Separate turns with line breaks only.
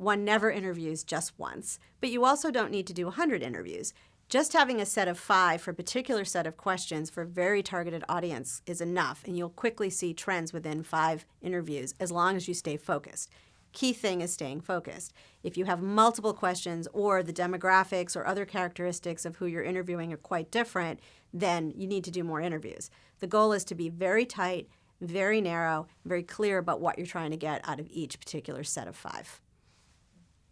one never interviews just once, but you also don't need to do 100 interviews. Just having a set of five for a particular set of questions for a very targeted audience is enough, and you'll quickly see trends within five interviews as long as you stay focused. Key thing is staying focused. If you have multiple questions or the demographics or other characteristics of who you're interviewing are quite different, then you need to do more interviews. The goal is to be very tight, very narrow, very clear about what you're trying to get out of each particular set of five.